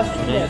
你们这也